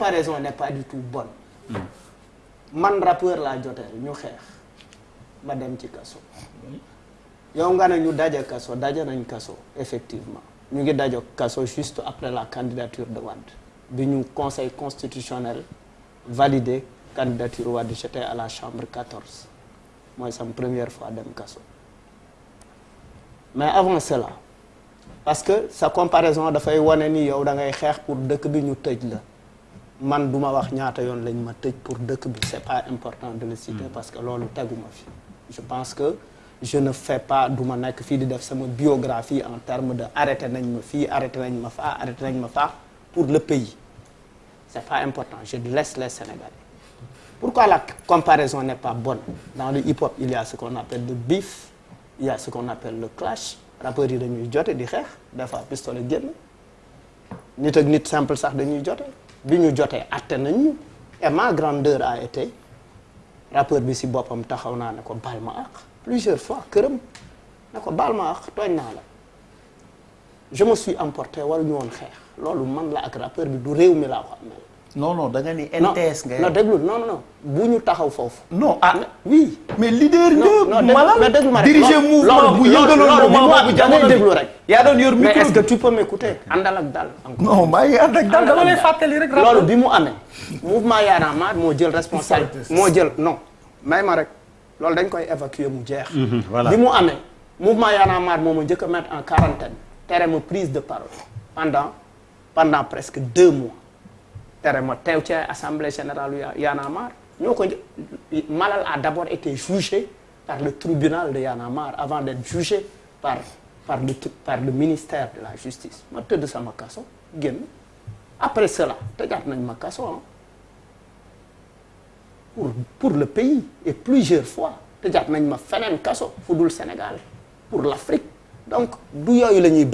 comparaison n'est pas du tout bonne man rappeur laa joteel ñu xeex ma dem ci kaso. Yow nga ne ñu daje kaso. Daje nañ kaso effectivement. Ñu ngi dajo kaso juste après la candidature de Wade bi ñu conseil constitutionnel validé candidature Wade j'étais à la chambre 14 mooy sama première fois dem kaso. Mais avant cela parce que sa comparaison dafay wane ni yow da ngay xeex pour dëkk bi ñu tëj la man duma wax ñaata yoon lañ ma tëj pour dëkk bi c'est pas important de le citer parce que loolu teguma fi. Je pense que je ne fais pas du ma nekk fii di def sama biographie en termes de arrêté nañ ma fii arrêté nañ ma faa arrêté nañ ma faa pour le pays. C'est pas important je laisse les Sénégalais. Pourquoi la comparaison n'est pas bonne? Dans le hip-hop il y a ce qu'on appelle le beef il y a ce qu'on appelle le clash. Rappeurs yi dañuy jote di xeex des fois pistolet génn nit ak nit simple sax dañuy jote bi ñu jotee atte nañu. Et ma grandeur a été rappeur bi si boppam taxaw naa plusieurs fois këram je me suis emporté waruñu woon xeex. Loolu man la rappeur. Non non da nga ni non NTS nga. non déglu non non non bu ñu taxaw foofu. non ah oui. mais leader non nga. malal mais diriger mouvement bu yëngaloon am bu jamono bi. déglu rek. yaa doon yor mais micro est-ce que tu peux m'écouter? Àndal ak dal non maa ngi ànd ak dal dama lay fàttali rek. loolu bi mu amee mouvement Y'en a marre moo jël responsable moo jël non may ma rek loolu dañ koy évacuer mu jeex voilà. bi mu amee mouvement Y'en a marre moo ma njëkk a mettre en quarantaine tere ma prise de parole pendant pendant presque deux mois tere ma teew assemblée générale yu Malal a d'abord été jugé par le tribunal de Y'en a marre avant d'être jugé par par le ministère de la justice. Ma tëdd sama après cela tëjaat nañ ma ah pour pour le pays et plusieurs fois tëjaat nañ ma feneen kaso fu dul Sénégal pour l'Afrique. Donc du yooyu la ñuy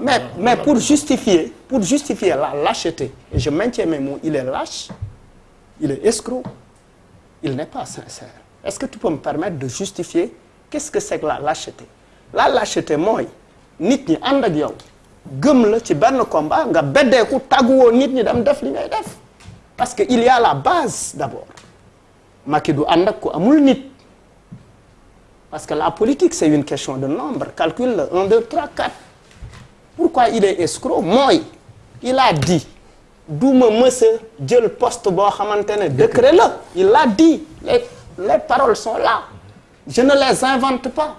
mais mais pour justifier pour justifier la lâcheté et je maintiens mes mots il est lâche il est escroc il n'est pas sincère. Est-ce que tu peux me permettre de justifier qu'est-ce que c'est que la lâcheté? La lâcheté mooy nit ñi ànd ak yow gëm la ci benn combat nga beddeeku tàgguwoo nit ñi dem def li ngay def. Parce que il y a la base d'abord. Macky du ànd ak ku amul nit. Parce que la politique c'est une question de nombre. Calcule le 1 2 3 4 pourquoi il est escroc? Mooy il a dit duma mësa jël poste boo xamante ne il l'a dit. Les les paroles sont là. Je ne les invente pas.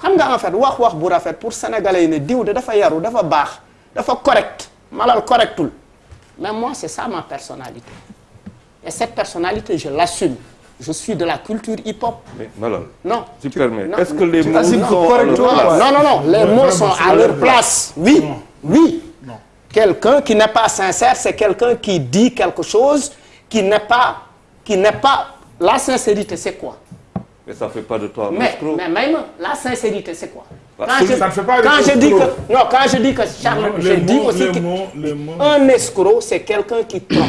Xam nga en fait wax wax bu rafet sénégalais yi ne diw de dafa yaru dafa baax correct malal mais moi c'est ça ma personnalité. Et cette personnalité je l'assume je suis de la culture hip-hop. Malal, non. tu permets. non, Est-ce que les mots sont à leur place? Non non non. Les Ouais, mots sont à leur place. oui. Oui. Quelqu'un qui n'est pas sincère c'est quelqu'un qui dit quelque chose qui n'est pas qui n'est pas la sincérité c'est quoi? Mais ça fait pas de toi un mais escroc. mais même la sincérité c'est quoi? Bah, quand je ça ne fait pas quand je dis que non quand je dis que Charles Non, dit mots, aussi que mots, les mots. un escroc c'est quelqu'un qui trompe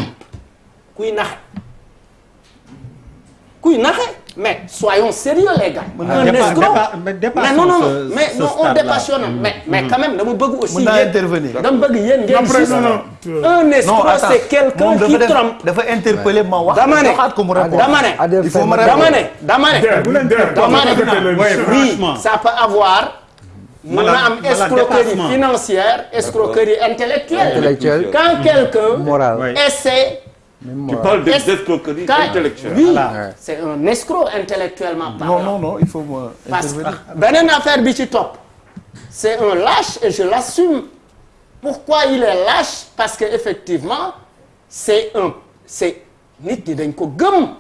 kuy naxe mais soyons sérieux les gars. Un dépa- escroc mais non non mais non on stade-là. dépassionne. Mais mais quand même dama bëgg aussi Mën naa ngeen- intervenir. dama bëgg yéen ngeen Après, juste non, non, tu- un escroc c'est quelqu'un qui trompe. dafa interpeller ma wax. dama ne. Joxaat ko mu répondre. dama ne. Il faut ma dama répondre. ne. Dama ne. ne oui, ça peut avoir mën na Voilà, am voilà, escroquerie financière escroquerie intellectuelle. Intellectuelle. quand quelqu'un Moral. Oui. essaie Tu parles d'escroquerie quand intellectuelle. oui Voilà. c'est un escroc intellectuellement parlant. non non non il faut que intervenir. beneen affaire bi ci topp c'est un lâche et je l'assume. Pourquoi il est lâche? Parce que effectivement c'est un c'est nit ñi dañ ko gëm.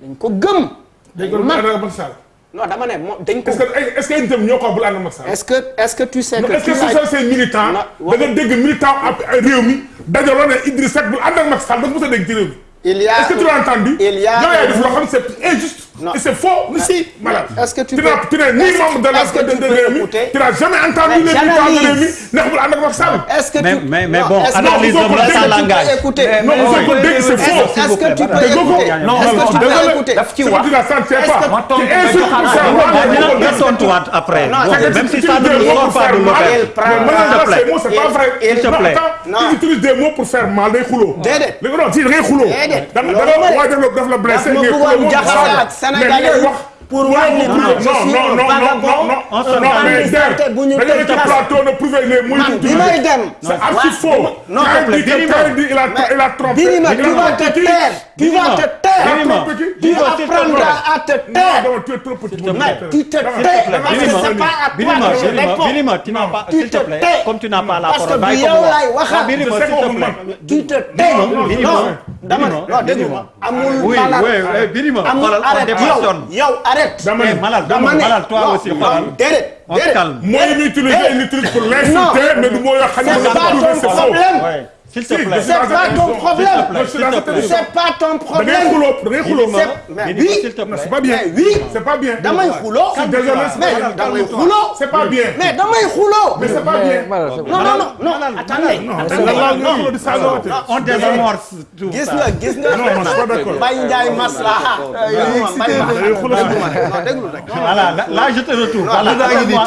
Dañ ko gëm. Dégg nga non dama ne moom dañ ko est-ce que est-ce que yéen itam ñoo ko bul ànd ak Macky Sall? est-ce que est-ce que tu sais que est-ce que tu ce sont ces militants. Da nga dégg militant ab réew mi dajaloo ne Idriss Seck bul ànd ak Macky Sall da nga mos a dégg ci réew mi. il y a est-ce que tu l'as entendu? il y a yow yaay def loo xam c'est injuste. Non. Et c'est faux. Si. Est-ce que tu tu peux- n'as tu n'es ni membre de la de tu de n'as jamais entendu Mais les militants de Sall. Est-ce que Mais- tu mais- mais non, bon, analyse tu peux langage. écouter? Non, mais- vous mais- dire que c'est mais- faux. Est-ce que tu peux écouter? Non, Est-ce que non, tu peux la, écouter Ce que tu n'as senti pas. Tu insultes Mais Wade. tontuwaat après. Même si ça ne sort pour pas de prend Mais maintenant, ces mots, c'est pas vrai. S'il te plaît. Des mots pour faire mal xuloo. Déedéet. léegi non la la blessé. daf ma ngay Sénégalais pour ni non non non non vagabond. non On se non mais kaso. plateau ne prouver les may dem. c'est archi Wa- faux. Non, il que- a il a trompé. Birima, il a tu vas te taire. Tu vas te taire. Tu apprendras à te Non, taire. non, tu es trop petit. Mais tu te taire. tais Dama- parce que c'est pas à toi que je réponds. Birima, tu n'as pas, Tu s'il te plaît, comme tu n'as pas la Parce que parole, du qu'on te vous plaît. Tu te Birima, Non, dama ne non déglu ma. amul Oui, oui, oui, Birima, amul arrête dépressionne. yow yow arrête. Dama Eh, ne- malade, dama ne malade, toi non, aussi, déedéet. Déedéet. Moi, il pour Non. l'insulter, mais du mot yoo xam ne c'est faux. S'il te plaît. C'est pas ton problème. Dans. C'est pas ton problème. Mais oui. C'est pas bien. Mais oui. C'est pas bien. damay xuloo. Je suis désolé, mais damay xuloo. C'est pas bien. mais damay xuloo. Mais c'est pas bien. non non non non attendez. Non, non, non, non, di saaga waate. On désamorce tout gis nga gis nga. Non, je suis pas d'accord. Baye Ndiaye maslaha. Voilà, là, là, je te retrouve. Voilà,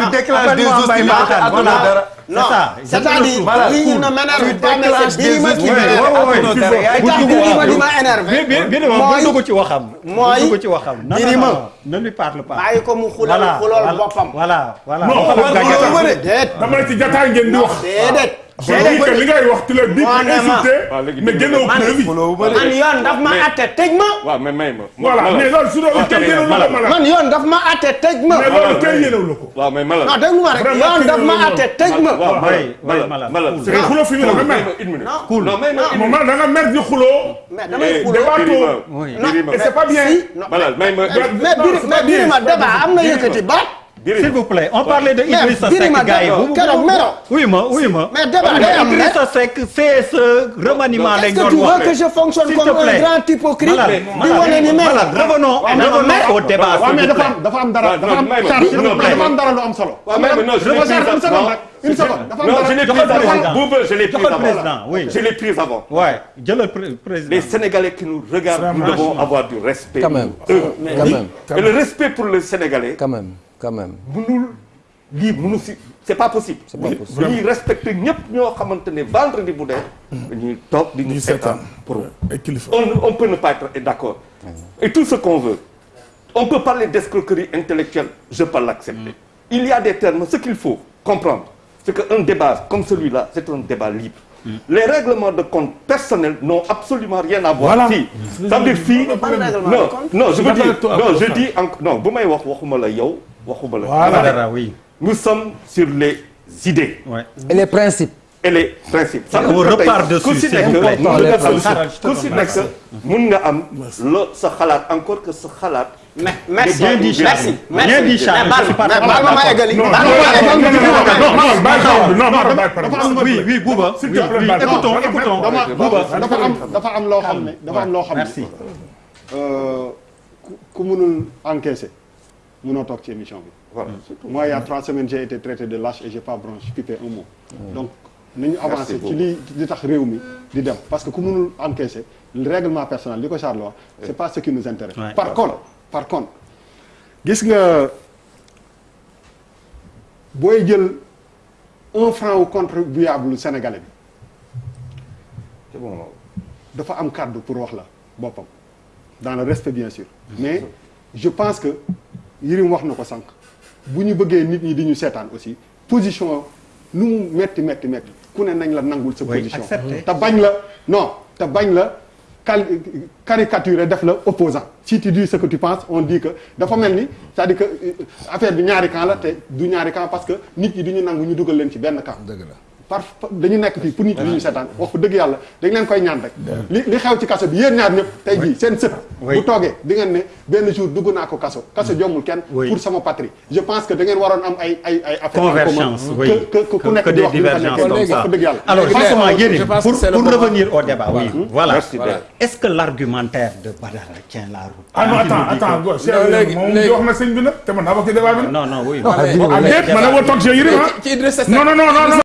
tu déclenches des hostilités Makhtar, à voilà. dara. C'est non ça, je te c'est-à-dire retrouve. lii ñu ne m'énerve pas mais déclenches c'est Birima des qui Ouais, m'énerve. ouais, ouais, Attends, ouais. dara. li tax Birima di ma énervé. Bi- bi- Birima, mooy- bul dugg ci waxam. mooy- Bul dugg ci waxam. Non, non, Birima. non, ne lui parle pas. bàyyi ko mu xulal Voilà, xulal voilà, boppam. voilà, voilà. Non, Boppam xulal gàncax. boppam. déet dama ne ci jataay ngeen di wax. déedéet. Je dis que li ngay wax ma. insulter, Waaw, léegi mais génnewu preuve yi. man yoon daf ma atte tëj ma. waaw mais may ma. Voilà, mais loolu su doon kenn yéenewu la ko man yoon daf ma atte tëj ma. Mais loolu kenn yéenewu la ko. waaw mais malade. non déglu ma rek yoon daf ma atte tëj ma. waaw malade. Cool. C'est que xuloo fi mu ne nga May mer. ma une minute. Cool. non may ma une Moom minute. da nga mer di xuloo. mais damay Eh, xuloo. Et c'est pas bien. malade may ma. mais Non, mais Birima débat am na yëkkati baat. S'il vous plaît, on parlait de Idrissa Seck, gars yi. Oui, ma, oui, ma. mais débat day am ne. Idrissa Seck, c'est ce remaniement Est-ce que tu veux que je fonctionne comme un grand hypocrite Malade, di wane ni mel. malade, revenons, revenons au débat, mais dafa am dafa am dara dafa am dafa am dara lu am solo. je l'ai pris Charles, une seconde avant. dafa am dara je l'ai pris avant. président. Bouba je l'ai pris Dafa avant. président, oui. je l'ai pris avant. Ouais, jëlal pré- président. Les Sénégalais qui nous regardent, nous devons avoir du respect. Quand même. Eux. Quand même. Et le respect pour les Sénégalais, Quand même, quand même. mënul lii mënu si c'est pas possible. C'est pas possible. dañuy respecter ñëpp ñoo xamante ne vendredi bu dee. dañuy toog di ñu seetaan pour. Ay kilifa. on on peut ne pas être d'accord. et tout ce qu'on veut. on peut parler d'escroquerie intellectuelle je peux l'accepter. il y a des termes ce qu'il faut comprendre c'est qu'un débat comme celui-là c'est un débat libre. les règlements de compte personnels n'ont absolument rien à voir. Voilà. fii c'est-à-dire fii. Ban règlement de non non je veux dire non je dis en non bu may wax waxuma la yow waxuma la. Voilà. Dara, oui. nous sommes sur les idées. Ouais. Et les principes et les principes. Et on repart dessus, ku si c'est nekk important, mun les nga am principes. ku si nekk mun nga am lo sa xalaat encore que sa xalaat. mais merci Bien dit, Charles. merci Bien dit, Charles. mais Je suis pas baal d'accord. ma ma eggali. Non, baal non, ma ma non, eggali. non, non, non, non, non, bàyyi parole bi, non, non, bàyyi parole bi. dafa am Oui, oui, Bouba. S'il Oui, te plaît, oui. bàyyi. Écoutons, Non, écoutons. dama Bouba. dafa am dafa am loo xam ne dafa am loo xam ne Merci. euh, ku ku mënul encaisser mënoo toog ci émission bi. Voilà. moi il y a trois semaines j'ai été traité de lâche et j'ai pas branché pipé un mot. Donc nañu avancé ci beaucoup. li li tax réew mi di dem. Parce que ku mënul encaisser le règlement personnel li ko Charles wax c'est pas ce qui nous intéresse. Ouais. par contre par contre gis nga booy jël un franc au contribuable sénégalais bi. C'est bon. dafa am kàddu pour wax la boppam. Dans le respect bien sûr. Mais je pense que Yirim wax na ko sànq. Bu ñu bëggee nit ñi di ñu seetaan aussi position nu mu metti metti metti ku ne nañ la nangul sa position. accepter. te bañ la non te bañ la cal caricaturer def la opposant. Si tu dis ce que tu penses on dit que dafa mel ni c'est-à-dire que euh, affaire bi ñaari camp la te du ñaari camp parce que nit ñi du ñu nangu ñu dugal leen ci benn camp. Dëgg la par dañu nekk fii pour nit ñi ñu seetaan. wax fa dëgg yàlla dañ leen koy ñaan rek. li li xew ci kaso bi yéen ñaar ñëpp tey jii seen sët bu toogee di ngeen ne benn jour dugg naa ko kaso. kaso jommul kenn Oui. pour sama patrie. je pense que da ngeen waroon am ay ay ay affaire en convergence que que ku nekk di wax wax. fa dëgg yàlla. Alors justement Yérim pour revenir au débat oui. Voilà. Est-ce que l'argumentaire de Badara tient la route? Ah non attends attends que- go Cheikh Non, léegi- moom léegi- wax na sëñ bi nag te man naa bokk ci débat bi nag non non oui. Mais- déet ma ne woo toog Cheikh Yérim ci Idrissa Seck. Non non non non non